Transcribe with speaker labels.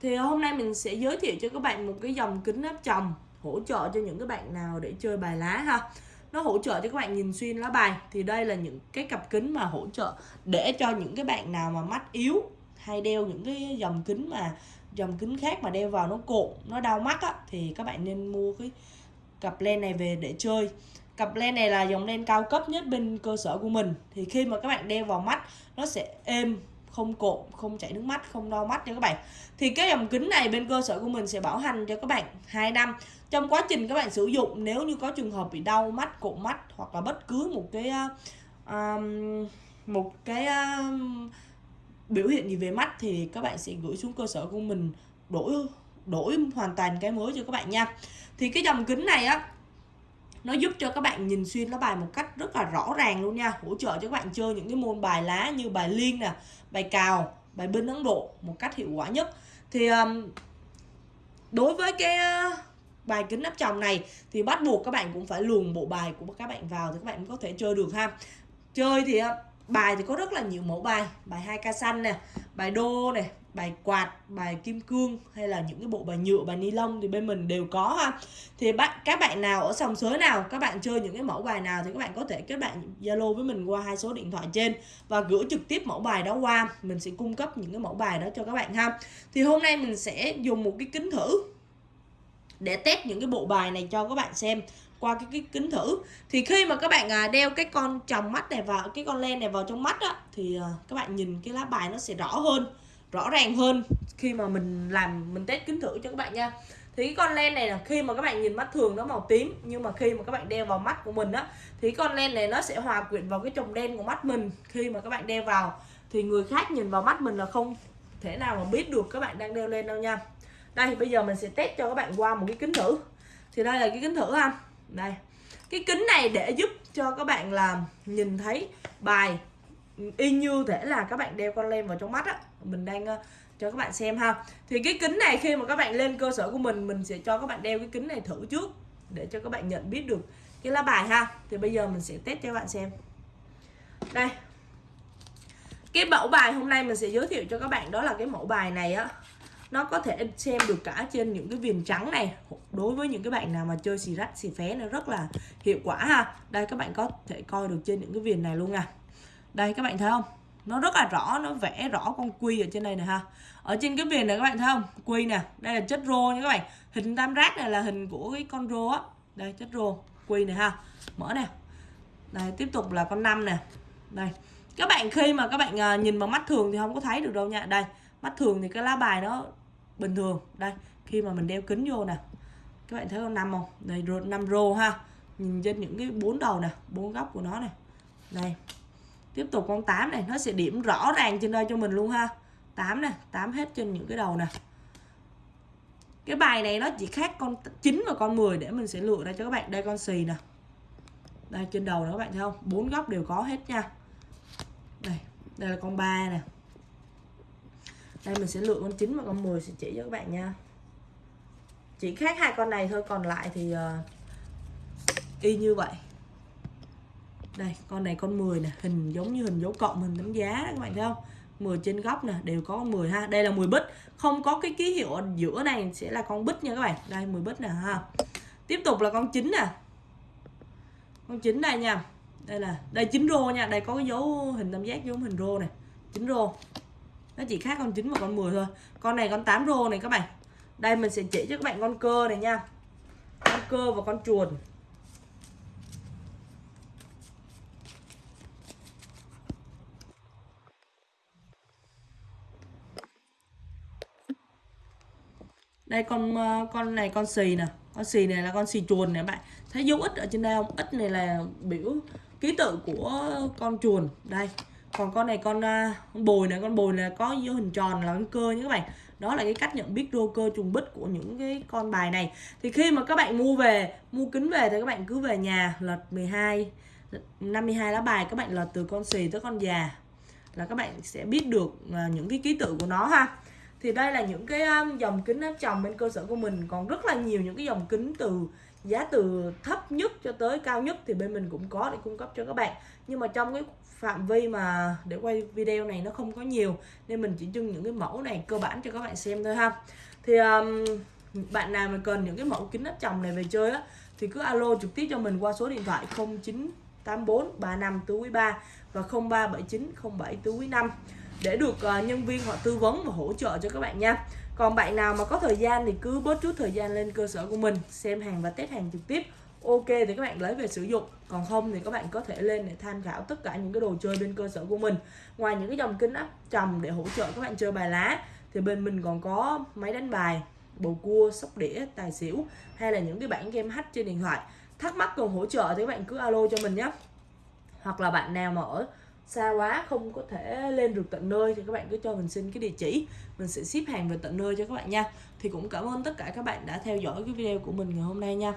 Speaker 1: thì hôm nay mình sẽ giới thiệu cho các bạn một cái dòng kính áp tròng hỗ trợ cho những cái bạn nào để chơi bài lá ha. Nó hỗ trợ cho các bạn nhìn xuyên lá bài. Thì đây là những cái cặp kính mà hỗ trợ để cho những cái bạn nào mà mắt yếu hay đeo những cái dòng kính mà, dòng kính khác mà đeo vào nó cộn nó đau mắt á, thì các bạn nên mua cái cặp len này về để chơi. Cặp len này là dòng len cao cấp nhất bên cơ sở của mình. Thì khi mà các bạn đeo vào mắt, nó sẽ êm không cộm không chảy nước mắt không đau mắt cho các bạn. Thì cái dòng kính này bên cơ sở của mình sẽ bảo hành cho các bạn 2 năm. Trong quá trình các bạn sử dụng nếu như có trường hợp bị đau mắt cộm mắt hoặc là bất cứ một cái um, một cái um, biểu hiện gì về mắt thì các bạn sẽ gửi xuống cơ sở của mình đổi đổi hoàn toàn cái mới cho các bạn nha. Thì cái dòng kính này á nó giúp cho các bạn nhìn xuyên lá bài một cách rất là rõ ràng luôn nha. Hỗ trợ cho các bạn chơi những cái môn bài lá như bài liên nè bài cào bài binh ấn độ một cách hiệu quả nhất. Thì um, đối với cái bài kính áp tròng này thì bắt buộc các bạn cũng phải luồn bộ bài của các bạn vào thì các bạn cũng có thể chơi được ha. Chơi thì uh, bài thì có rất là nhiều mẫu bài. Bài hai ca xanh nè, bài đô này bài quạt, bài kim cương hay là những cái bộ bài nhựa, bài ni lông thì bên mình đều có ha. Thì bạn, các bạn nào ở sòng sới nào, các bạn chơi những cái mẫu bài nào thì các bạn có thể kết bạn zalo với mình qua hai số điện thoại trên và gửi trực tiếp mẫu bài đó qua. Mình sẽ cung cấp những cái mẫu bài đó cho các bạn ha. Thì hôm nay mình sẽ dùng một cái kính thử để test những cái bộ bài này cho các bạn xem qua cái, cái kính thử. Thì khi mà các bạn à, đeo cái con tròng mắt này vào cái con len này vào trong mắt á thì à, các bạn nhìn cái lá bài nó sẽ rõ hơn rõ ràng hơn khi mà mình làm mình test kính thử cho các bạn nha. Thì cái con len này là khi mà các bạn nhìn mắt thường nó màu tím nhưng mà khi mà các bạn đeo vào mắt của mình á thì con len này nó sẽ hòa quyện vào cái chồng đen của mắt mình khi mà các bạn đeo vào. Thì người khác nhìn vào mắt mình là không thể nào mà biết được các bạn đang đeo lên đâu nha. Đây bây giờ mình sẽ test cho các bạn qua một cái kính thử. Thì đây là cái kính thử ha đây. Cái kính này để giúp cho các bạn làm nhìn thấy bài y như thể là các bạn đeo con lem vào trong mắt á. Mình đang uh, cho các bạn xem ha. Thì cái kính này khi mà các bạn lên cơ sở của mình mình sẽ cho các bạn đeo cái kính này thử trước để cho các bạn nhận biết được cái lá bài ha. Thì bây giờ mình sẽ test cho các bạn xem. Đây. Cái mẫu bài hôm nay mình sẽ giới thiệu cho các bạn đó là cái mẫu bài này á nó có thể xem được cả trên những cái viền trắng này. Đối với những cái bạn nào mà chơi xì rách, xì phé nó rất là hiệu quả ha. Đây, các bạn có thể coi được trên những cái viền này luôn nè. Đây, các bạn thấy không? Nó rất là rõ, nó vẽ rõ con quy ở trên đây nè ha. Ở trên cái viền này, các bạn thấy không? Quy nè, đây là chất rô nha các bạn. Hình tam giác này là hình của cái con rô á. Đây, chất rô, quy này ha. Mở nè. Đây, tiếp tục là con năm nè. Đây. Các bạn, khi mà các bạn à, nhìn bằng mắt thường thì không có thấy được đâu nha. Đây mắt thường thì cái lá bài nó bình thường. Đây, khi mà mình đeo kính vô nè. Các bạn thấy con năm không? Đây năm rô ha. Nhìn trên những cái bốn đầu nè, bốn góc của nó này đây. Tiếp tục con 8 này, nó sẽ điểm rõ ràng trên đây cho mình luôn ha. 8 nè 8 hết trên những cái đầu nè. Cái bài này nó chỉ khác con 9 và con 10 để mình sẽ lựa ra cho các bạn. Đây, con xì nè. Đây, trên đầu đó các bạn thấy không? Bốn góc đều có hết nha. Đây đây là con 3 nè đây mình sẽ lựa con 9 và con 10 sẽ chỉ cho các bạn nha. Chỉ khác hai con này thôi còn lại thì uh, y như vậy. Đây con này con 10 nè hình giống như hình dấu cộng hình đánh giá đó, các bạn thấy không? 10 trên góc nè đều có 10 ha. Đây là 10 bít không có cái ký hiệu ở giữa này sẽ là con bít nha các bạn. Đây 10 bít nè ha. Tiếp tục là con 9 nè. Con 9 đây nha. Đây là đây 9 rô nha. Đây có cái dấu hình tam giác giống hình rô nè. 9 rô nó chỉ khác con 9 và con 10 thôi. Con này con 8 rô này các bạn. Đây mình sẽ chỉ cho các bạn con cơ này nha. Con cơ và con chuồn đây con ờ, con này con xì nè. Con xì này là con xì chuồn nè bạn. Thấy dấu ít ở trên đây không? Ít này là biểu ký tự của con chuồn đây còn con này con, uh, con bồi này con bồi là có dấu hình tròn là con cơ nhé các bạn. Đó là cái cách nhận biết rô cơ trùng bích của những cái con bài này. Thì khi mà các bạn mua về mua kính về thì các bạn cứ về nhà lật 12 52 lá bài các bạn lật từ con xì tới con già là các bạn sẽ biết được à, những cái ký tự của nó ha. Thì đây là những cái à, dòng kính áp tròng bên cơ sở của mình. Còn rất là nhiều những cái dòng kính từ giá từ thấp nhất cho tới cao nhất thì bên mình cũng có để cung cấp cho các bạn. Nhưng mà trong cái phạm vi mà để quay video này nó không có nhiều nên mình chỉ trưng những cái mẫu này cơ bản cho các bạn xem thôi ha. Thì um, bạn nào mà cần những cái mẫu kính áp tròng này về chơi á thì cứ alo trực tiếp cho mình qua số điện thoại 0984 35 tứ 3 và 0379 07 tứ 5 để được uh, nhân viên họ tư vấn và hỗ trợ cho các bạn nha còn bạn nào mà có thời gian thì cứ bớt chút thời gian lên cơ sở của mình, xem hàng và test hàng trực tiếp. Ok thì các bạn lấy về sử dụng. Còn không thì các bạn có thể lên để tham khảo tất cả những cái đồ chơi bên cơ sở của mình. Ngoài những cái dòng kính áp tròng để hỗ trợ các bạn chơi bài lá, thì bên mình còn có máy đánh bài, bầu cua, sóc đĩa, tài xỉu, hay là những cái bản game hack trên điện thoại. Thắc mắc cần hỗ trợ thì các bạn cứ alo cho mình nhé. Hoặc là bạn nào mà ở xa quá, không có thể lên được tận nơi, thì các bạn cứ cho mình xin cái địa chỉ. Mình sẽ ship hàng về tận nơi cho các bạn nha. Thì cũng cảm ơn tất cả các bạn đã theo dõi cái video của mình ngày hôm nay nha.